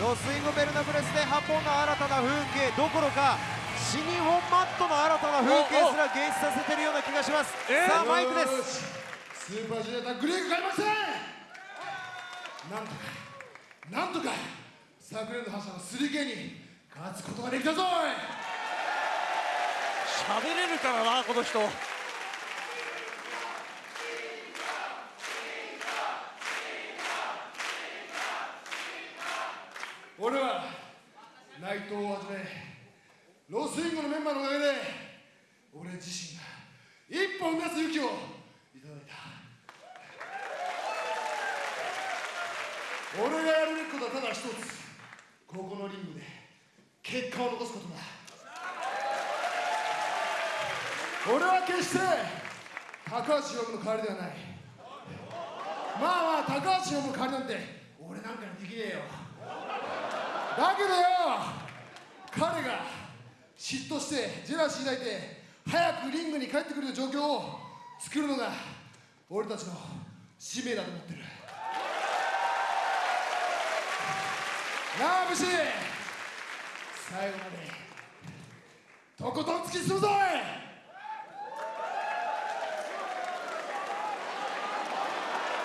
ロスインゴベルナブレスでハポンの新たな風景どころか新日本マットの新たな風景すら現出させてるような気がします。さあマイクです。スーパージュニアグリーグ開幕戦なんとかなんとか昨年の覇者の 3K に勝つことができたぞ喋れるからなこの人俺は内藤をはじめロスインゴのメンバーのおかげで俺自身が一歩踏み出す勇気をいただいた俺がやるべきことはただ一つここのリングで結果を残すことだ俺は決して高橋宏の代わりではないまあまあ高橋宏の代わりなんて俺なんかにできねえよ。だけどよ彼が嫉妬してジェラシー抱いて早くリングに帰ってくる状況を作るのが俺たちの使命だと思ってる。なあ武士。最後までとことん突き進むぞい。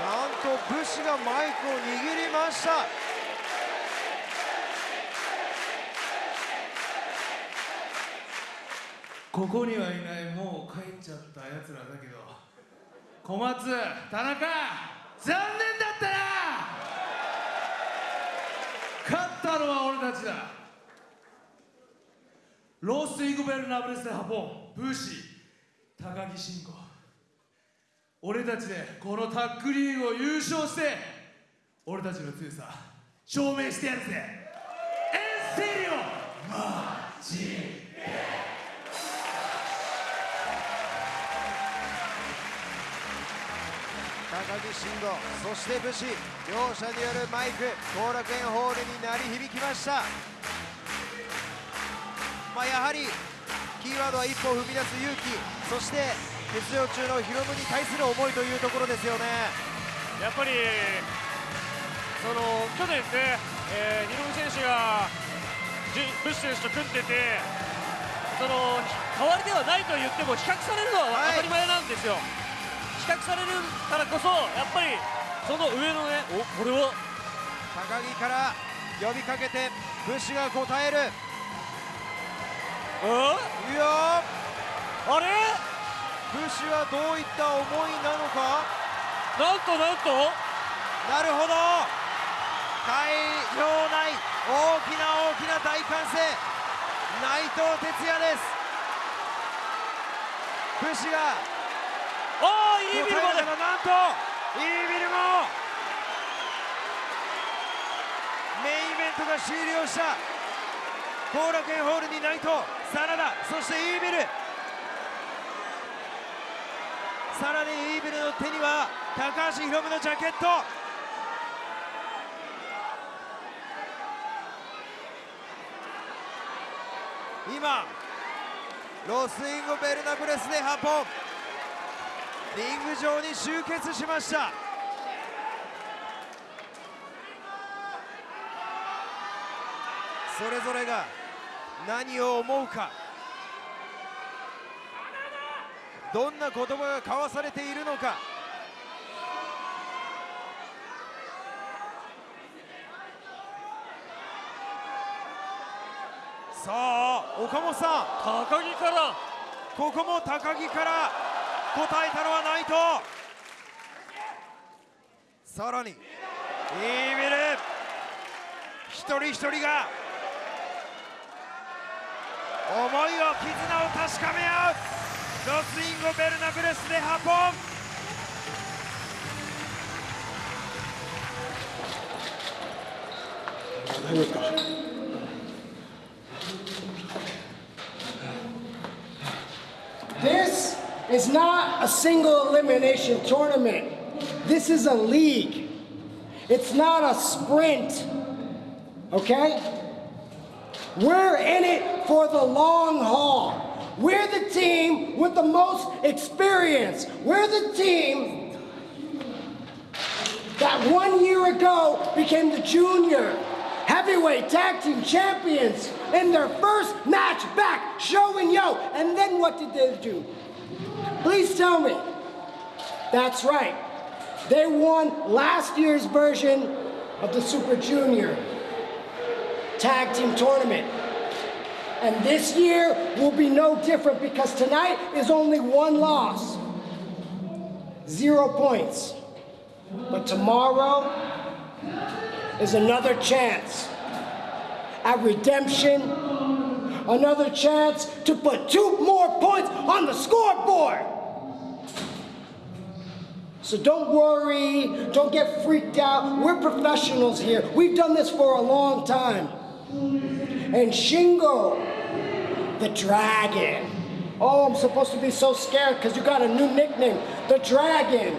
なんと武士がマイクを握りました。ここにはいない。もう帰っちゃったやつらだけど。小松田中残念だったな。勝ったのは俺たちだ。ロースイグベルナブレスでハポンブーシー高木慎吾俺たちでこのタッグリーグを優勝して俺たちの強さ証明してやるぜ。エンセリオマジ木慎吾そして武士両者によるマイク後楽園ホールに鳴り響きました。まあやはりキーワードは一歩踏み出す勇気そして欠場中のヒロムに対する思いというところですよね。やっぱりその去年ね、えー、ヒロム選手がブッシュ選手と組んでてその代わりではないと言っても比較されるのは当たり前なんですよ、比較されるからこそやっぱりその上のねおこれは高木から呼びかけて武士が答える。いや。あれ？武士はどういった思いなのか？なんとなんと？なるほど。会場内大きな大きな大歓声。内藤哲也です。武士がああいいビルまでなんといいビルもメインイベントが終了した後楽園ホールに内藤真田そしてイービルさらにイービルの手には高橋宏夢のジャケット今ロスインゴ・ベルナブレスでハポンリング上に集結しました。それぞれが何を思うか。どんな言葉が交わされているのか。さあ岡本さん。高木から。ここも高木から答えたのは内藤。さらに。イービル。一人一人が。思いを絆を確かめ合う。ロスインゴ・ベルナブレスでハポン This is not a single elimination tournament. This is a league. It's not a sprint. Okay? We're in it for the long haul. We're the team with the most experience. We're the team that one year ago became the junior heavyweight Tag Team Champions in their first match back, Show and Yo. And then what did they do? Please tell me. That's right. They won last year's version of the Super Junior Tag Team Tournament. And this year will be no different because tonight is only one loss. Zero points. But tomorrow is another chance at redemption, another chance to put two more points on the scoreboard. So don't worry, don't get freaked out. We're professionals here. We've done this for a long time. And Shingo, the dragon. Oh, I'm supposed to be so scared because you got a new nickname, the dragon.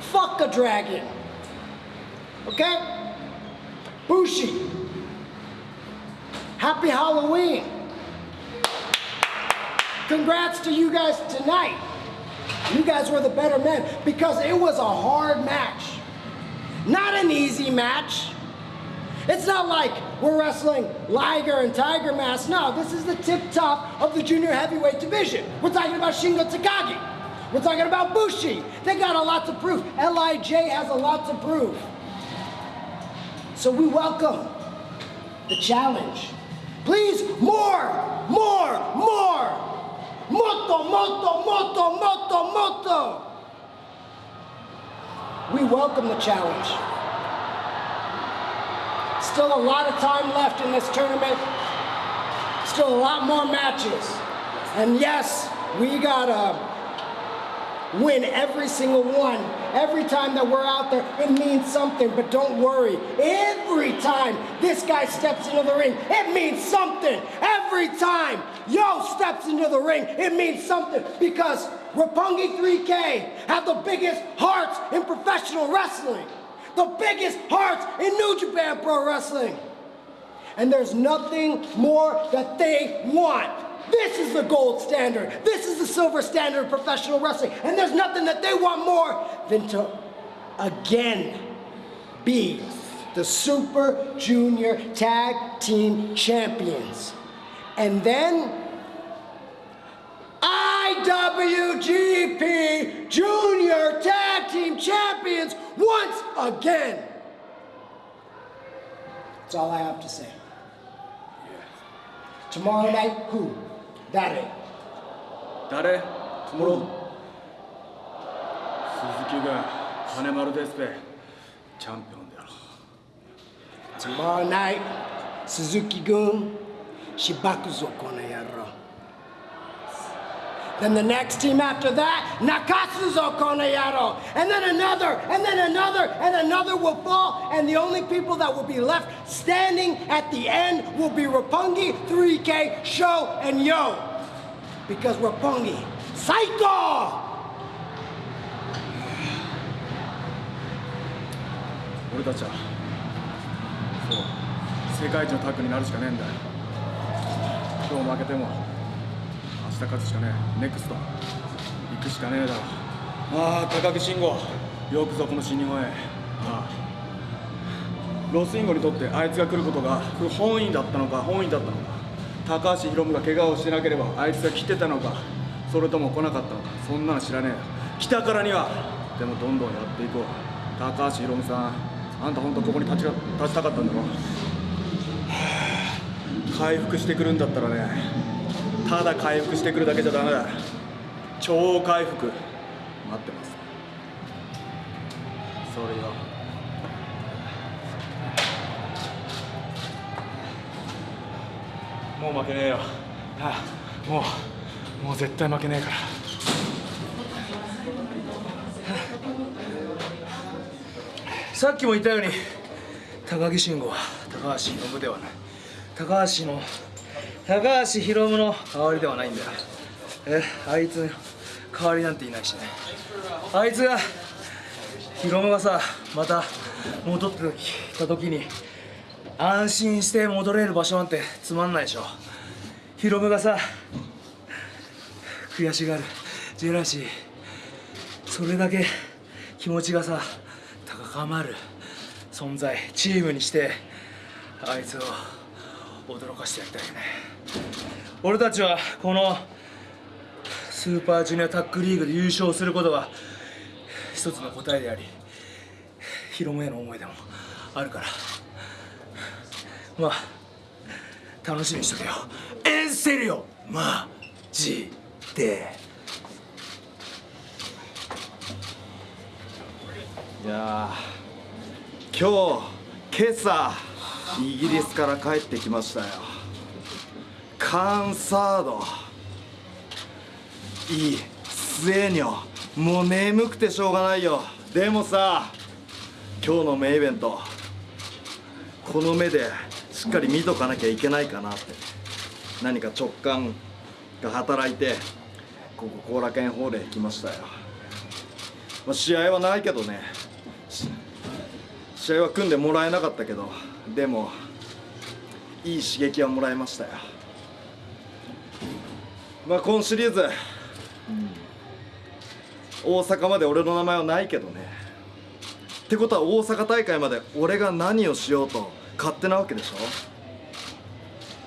Fuck a dragon. Okay? Bushi. Happy Halloween. Congrats to you guys tonight. You guys were the better men because it was a hard match. Not an easy match. It's not like we're wrestling Liger and Tiger Mask. No, this is the tip top of the junior heavyweight division. We're talking about Shingo Takagi. We're talking about Bushi. They got a lot to prove. LIJ has a lot to prove. So we welcome the challenge. Please, more, more, more. Moto, moto, moto, moto, moto. We welcome the challenge. Still a lot of time left in this tournament. Still a lot more matches. And yes, we gotta uh, win every single one. Every time that we're out there, it means something, but don't worry. Every time this guy steps into the ring, it means something. Every time Yo steps into the ring, it means something because Rapungi 3K have the biggest hearts in professional wrestling, the biggest hearts in New Japan Pro Wrestling. And there's nothing more that they want. This is the gold standard. This is the silver standard of professional wrestling. And there's nothing that they want more than to again be the Super Junior Tag Team Champions. And then IWGP Junior Tag Team Champions once again. That's all I have to say. Tomorrow night, who? 誰？誰？トモ、ん、鈴木が金丸デスチャンピオンだろ Then the next team after that, Nakatsuzo Konayaro. And then another, and then another, and another will fall. And the only people that will be left standing at the end will be Rapungi, 3K, Sho, and Yo. Because Rapungi, Saito! 俺たちはそう世界一のタッグになるしかねえんだよ今日負けても 勝つしかねえ。ネクスト。行くしかねえだろ。ああ高木慎吾。よくぞこの新日本へ。ああ。ロスインゴにとってあいつが来ることが不本意だったのか本意だったのか。高橋宏夢が怪我をしてなければあいつが来てたのかそれとも来なかったのか。そんなの知らねえよ。来たからには。でもどんどんやっていこう。高橋宏夢さんあんた本当ここに立ちが立ちたかったんだろ。はあ。回復してくるんだったらねただ回復してくるだけじゃダメだ。超回復。待ってます。それよ。もう負けねえよ。ああもうもう絶対負けねえから。さっきも言ったように高木慎吾は高橋宏夢ではない。高橋の高橋宏夢の代わりではないんだよ。えあいつの代わりなんていないしね。あいつが宏夢がさまた戻ってきた時に安心して戻れる場所なんてつまんないでしょ。宏夢がさ悔しがるジェラシー。それだけ気持ちがさ高まる存在チームにしてあいつを驚かしてやりたいよね。俺たちはこのスーパージュニアタッグリーグで優勝することが一つの答えでありヒロムへの思いでもあるから。まあ楽しみにしとけよ。エンセリオマジで。いや今日今朝イギリスから帰ってきましたよ。カンサード。いい。スエニョもう眠くてしょうがないよ。でもさ今日のメイベントこの目でしっかり見とかなきゃいけないかなって。何か直感が働いてここ後楽園ホールへ来ましたよ、まあ、試合はないけどね。試合は組んでもらえなかったけどでもいい刺激はもらいましたよ。まあ今シリーズ、大阪まで俺の名前はないけどね。ってことは大阪大会まで俺が何をしようと勝手なわけでしょ。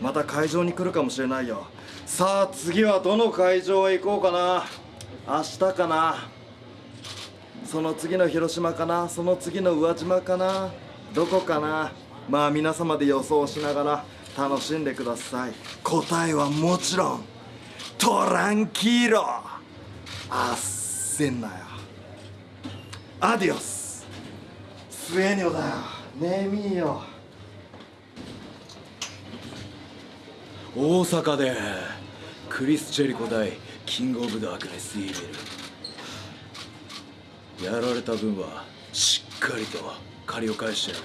また会場に来るかもしれないよ。さあ次はどの会場へ行こうかな。明日かな。その次の広島かな。その次の宇和島かな。どこかな。まあ皆様で予想しながら楽しんでください。答えはもちろんトランキーロあっせんなよ。アディオス。スエニョだよ。ねえみーよ。大阪でクリス・チェリコ対キング・オブ・ダークネス・イーベルやられた分はしっかりと借りを返してやる。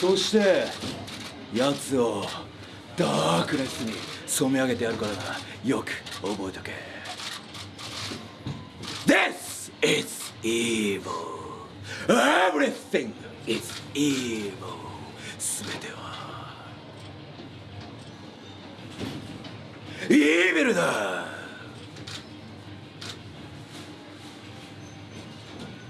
そして奴をダークネスに染め上げてやるからな。よく覚えとけ。This is evil. Everything is evil. 全ては。イーベルだ。